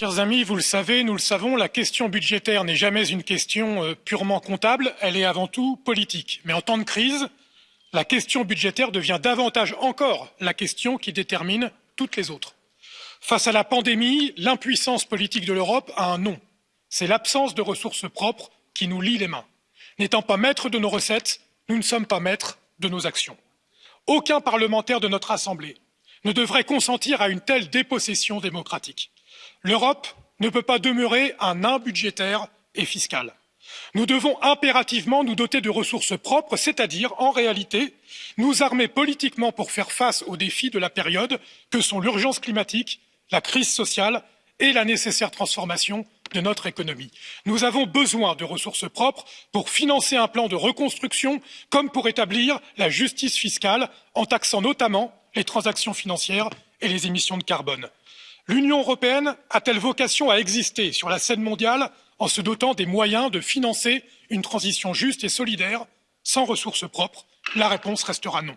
Chers amis, vous le savez, nous le savons, la question budgétaire n'est jamais une question euh, purement comptable, elle est avant tout politique. Mais en temps de crise, la question budgétaire devient davantage encore la question qui détermine toutes les autres. Face à la pandémie, l'impuissance politique de l'Europe a un nom. C'est l'absence de ressources propres qui nous lie les mains. N'étant pas maîtres de nos recettes, nous ne sommes pas maîtres de nos actions. Aucun parlementaire de notre Assemblée ne devrait consentir à une telle dépossession démocratique. L'Europe ne peut pas demeurer un nain budgétaire et fiscal. Nous devons impérativement nous doter de ressources propres, c'est-à-dire, en réalité, nous armer politiquement pour faire face aux défis de la période que sont l'urgence climatique, la crise sociale et la nécessaire transformation de notre économie. Nous avons besoin de ressources propres pour financer un plan de reconstruction comme pour établir la justice fiscale en taxant notamment les transactions financières et les émissions de carbone. L'Union européenne a-t-elle vocation à exister sur la scène mondiale en se dotant des moyens de financer une transition juste et solidaire sans ressources propres? La réponse restera non.